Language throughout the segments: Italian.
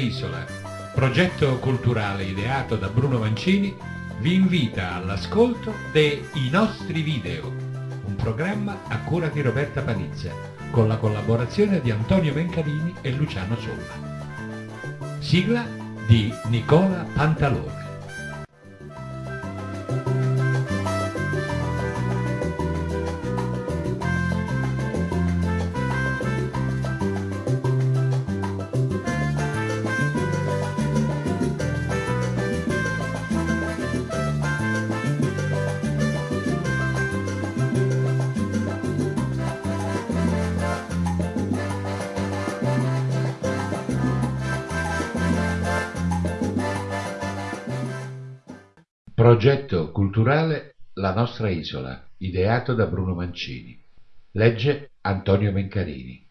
Isola, progetto culturale ideato da Bruno Mancini, vi invita all'ascolto dei nostri video, un programma a cura di Roberta Panizza, con la collaborazione di Antonio Mencalini e Luciano Solla. Sigla di Nicola Pantalone. Culturale La nostra isola, ideato da Bruno Mancini. Legge Antonio Mencarini.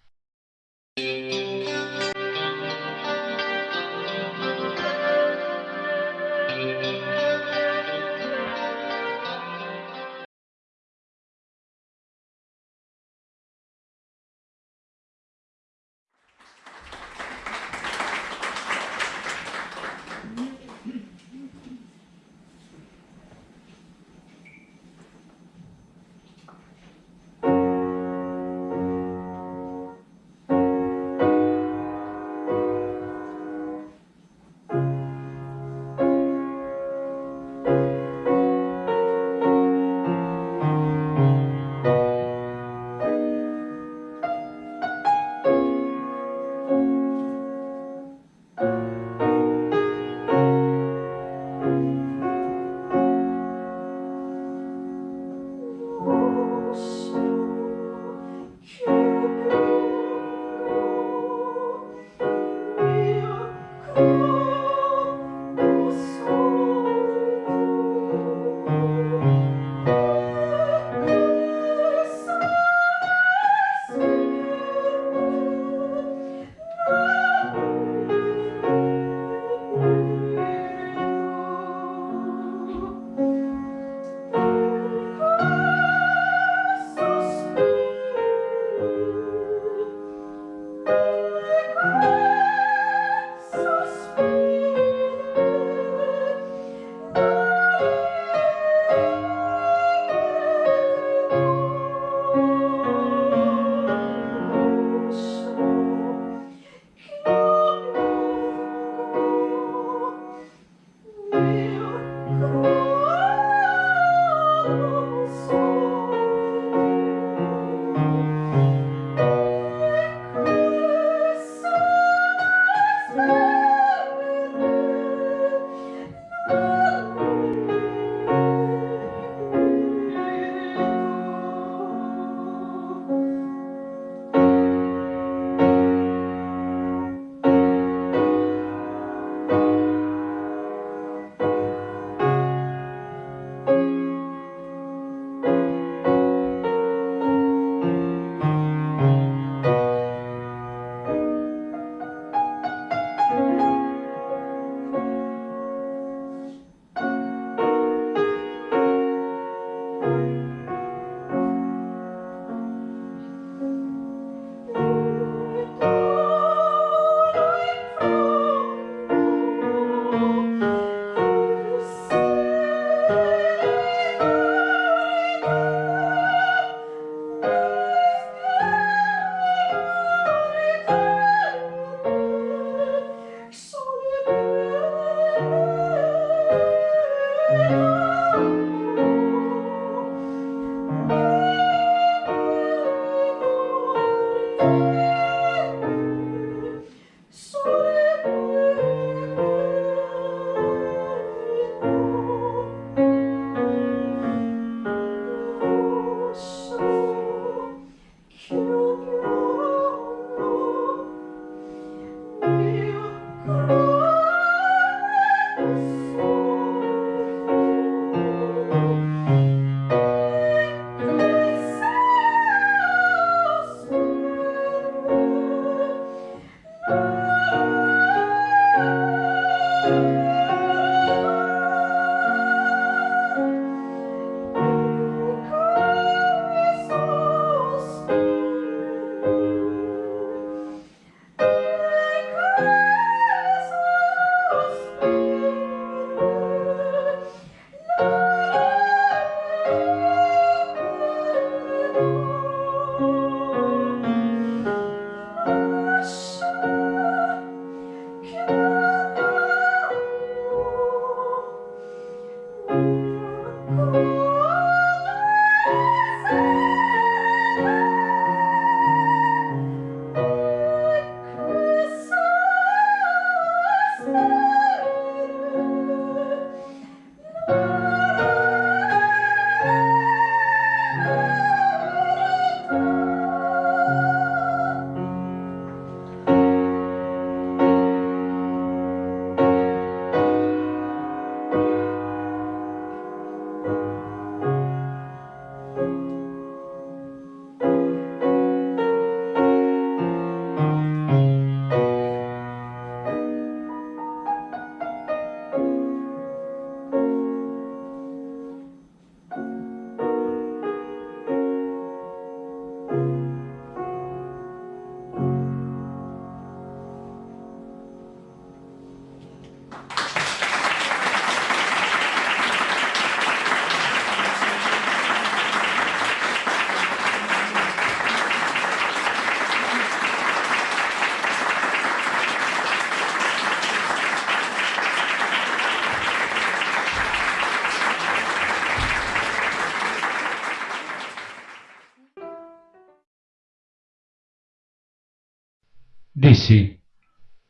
Dissi,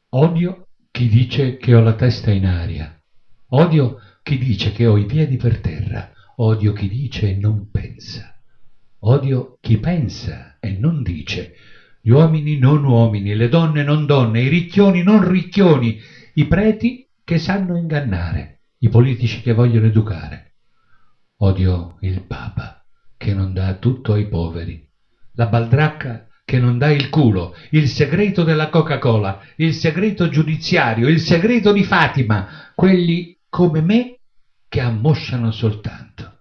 odio chi dice che ho la testa in aria, odio chi dice che ho i piedi per terra, odio chi dice e non pensa, odio chi pensa e non dice, gli uomini non uomini, le donne non donne, i ricchioni non ricchioni, i preti che sanno ingannare, i politici che vogliono educare. Odio il Papa che non dà tutto ai poveri, la baldracca che non dà il culo, il segreto della Coca-Cola, il segreto giudiziario, il segreto di Fatima, quelli come me che ammosciano soltanto.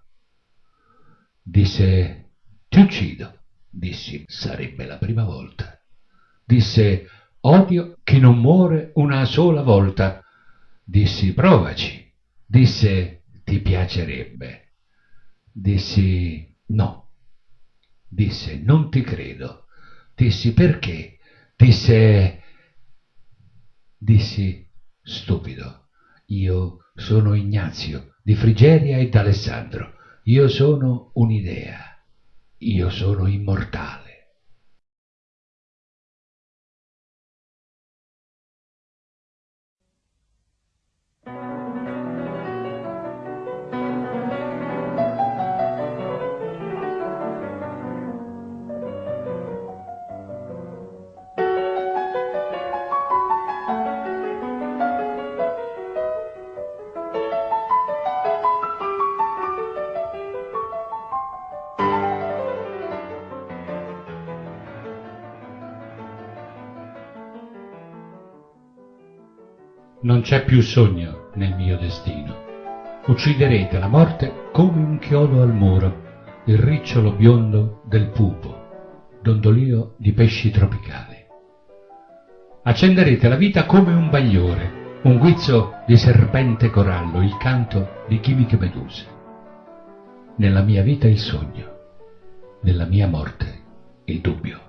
Disse, ti uccido. Dissi, sarebbe la prima volta. Disse, odio chi non muore una sola volta. Dissi, provaci. Disse, ti piacerebbe. Dissi, no. Disse, non ti credo. Dissi perché? Disse, dissi, stupido, io sono Ignazio di Frigeria e d'Alessandro, io sono un'idea, io sono immortale. Non c'è più sogno nel mio destino. Ucciderete la morte come un chiodo al muro, il ricciolo biondo del pupo, dondolio di pesci tropicali. Accenderete la vita come un bagliore, un guizzo di serpente corallo, il canto di chimiche meduse. Nella mia vita il sogno, nella mia morte il dubbio.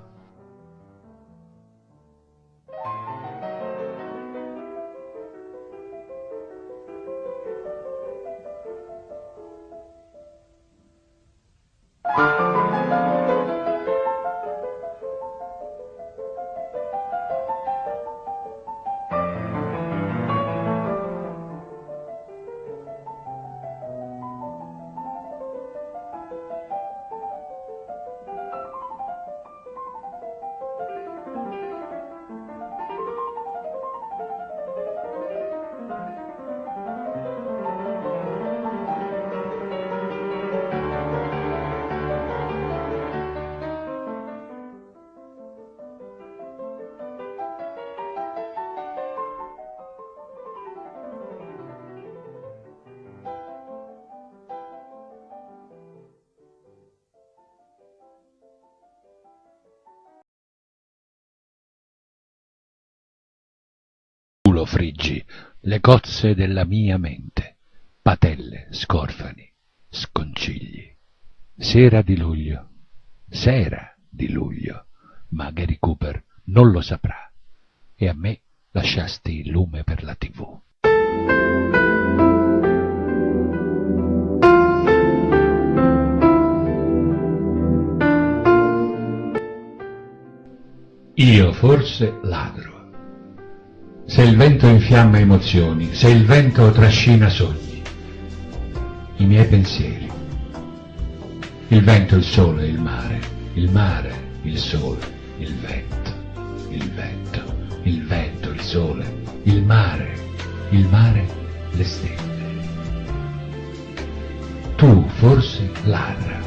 Culo friggi le cozze della mia mente, patelle, scorfani, sconcigli. Sera di luglio, sera di luglio, ma Gary Cooper non lo saprà e a me lasciasti il lume per la tv. Io forse ladro se il vento infiamma emozioni, se il vento trascina sogni, i miei pensieri. Il vento, il sole, il mare, il mare, il sole, il vento, il vento, il vento, il sole, il mare, il mare, le stelle. Tu forse ladra,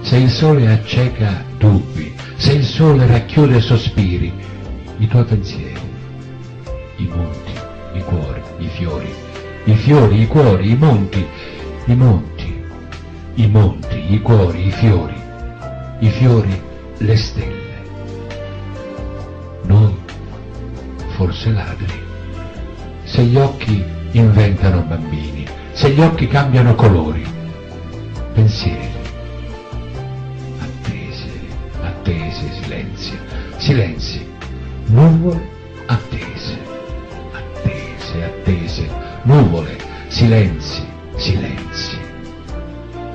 se il sole acceca dubbi, se il sole racchiude sospiri, i tuoi pensieri i monti, i cuori, i fiori, i fiori, i cuori, i monti, i monti, i monti, i cuori, i fiori, i fiori, le stelle. Noi, forse ladri, se gli occhi inventano bambini, se gli occhi cambiano colori, pensieri, attese, attese, silenzi, silenzi, nuvole, attese, nuvole, silenzi, silenzi,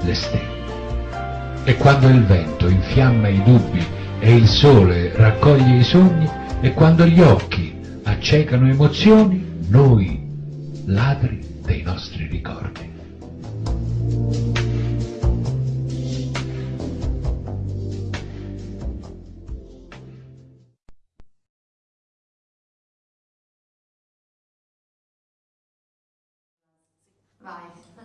le stelle. E quando il vento infiamma i dubbi e il sole raccoglie i sogni, e quando gli occhi accecano emozioni, noi, ladri dei nostri ricordi. Bye.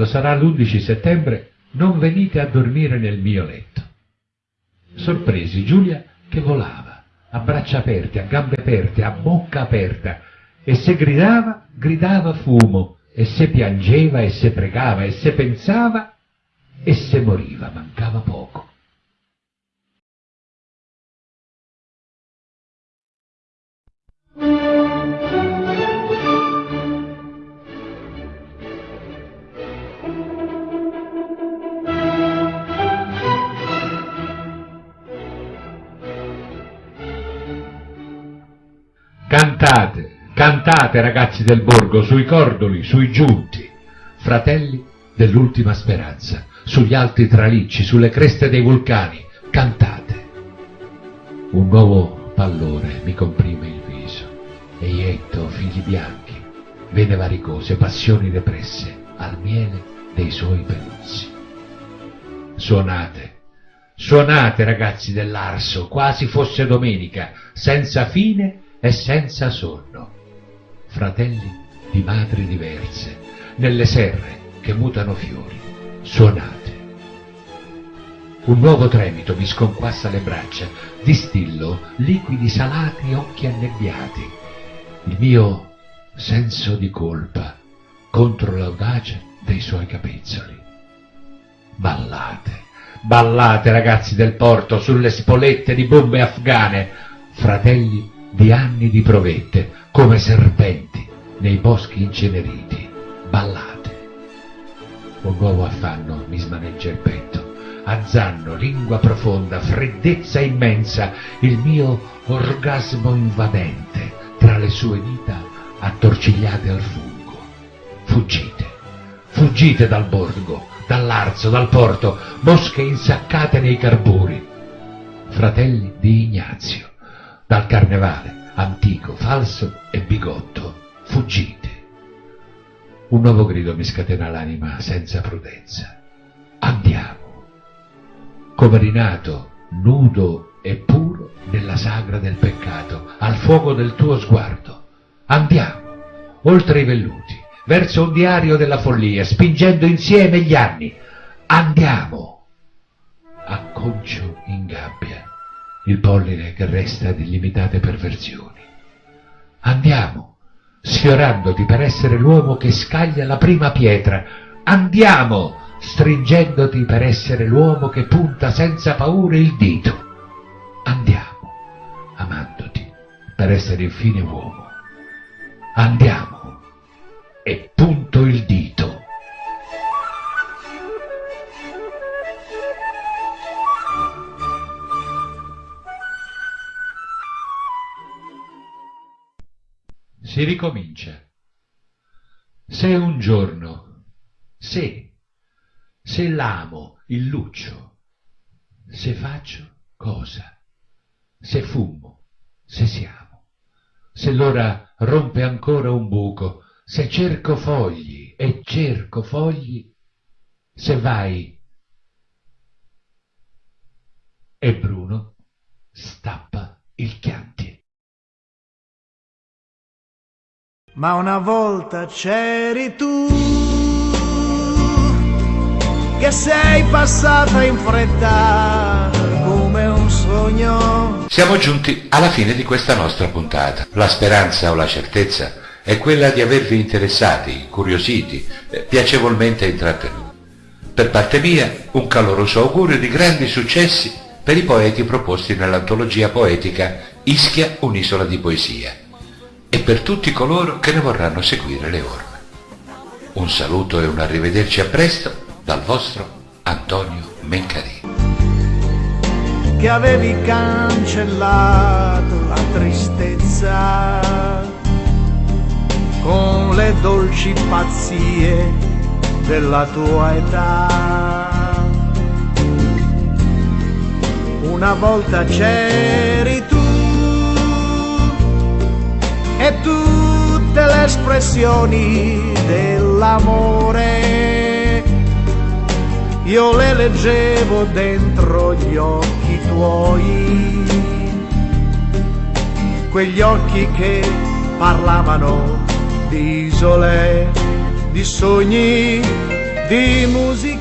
Quando sarà l'11 settembre, non venite a dormire nel mio letto. Sorpresi Giulia che volava, a braccia aperte, a gambe aperte, a bocca aperta, e se gridava, gridava fumo, e se piangeva, e se pregava, e se pensava, e se moriva, mancava poco. Cantate, ragazzi del borgo, sui cordoli, sui giunti, fratelli dell'ultima speranza, sugli alti tralicci, sulle creste dei vulcani, cantate. Un nuovo pallore mi comprime il viso, eietto, figli bianchi, vene varicose, passioni depresse, al miele dei suoi peluzzi. Suonate, suonate ragazzi dell'Arso, quasi fosse domenica, senza fine e senza sonno. Fratelli di madri diverse, nelle serre che mutano fiori, suonate. Un nuovo tremito mi sconquassa le braccia, distillo liquidi salati occhi annebbiati. Il mio senso di colpa contro l'audacia dei suoi capezzoli. Ballate, ballate ragazzi del porto sulle spolette di bombe afghane, fratelli di anni di provette, come serpenti nei boschi inceneriti. Ballate. Un nuovo affanno mi smaneggia il petto. Azzanno, lingua profonda, freddezza immensa, il mio orgasmo invadente tra le sue dita attorcigliate al fungo. Fuggite, fuggite dal borgo, dall'arzo, dal porto, mosche insaccate nei carburi. Fratelli di Ignazio, dal carnevale, antico, falso e bigotto, fuggite. Un nuovo grido mi scatena l'anima senza prudenza. Andiamo. Come rinato, nudo e puro nella sagra del peccato, al fuoco del tuo sguardo. Andiamo, oltre i velluti, verso un diario della follia, spingendo insieme gli anni. Andiamo! Acconcio in gabbia il polline che resta di limitate perversioni. Andiamo, sfiorandoti per essere l'uomo che scaglia la prima pietra. Andiamo, stringendoti per essere l'uomo che punta senza paura il dito. Andiamo, amandoti per essere infine uomo. Andiamo e punto il dito. Si ricomincia. Se un giorno, se, se l'amo, il luccio, se faccio cosa, se fumo, se siamo, se l'ora rompe ancora un buco, se cerco fogli e cerco fogli, se vai e Bruno stappa il chianti. Ma una volta c'eri tu che sei passata in fretta come un sogno. Siamo giunti alla fine di questa nostra puntata. La speranza o la certezza è quella di avervi interessati, curiositi, eh, piacevolmente intrattenuti. Per parte mia, un caloroso augurio di grandi successi per i poeti proposti nell'antologia poetica Ischia, un'isola di poesia, e per tutti coloro che ne vorranno seguire le orme. Un saluto e un arrivederci a presto dal vostro Antonio Mencarini. Che avevi cancellato la tristezza con le dolci pazzie della tua età. Una volta c'eri tu e tutte le espressioni dell'amore io le leggevo dentro gli occhi tuoi, quegli occhi che parlavano di isole, di sogni, di musica.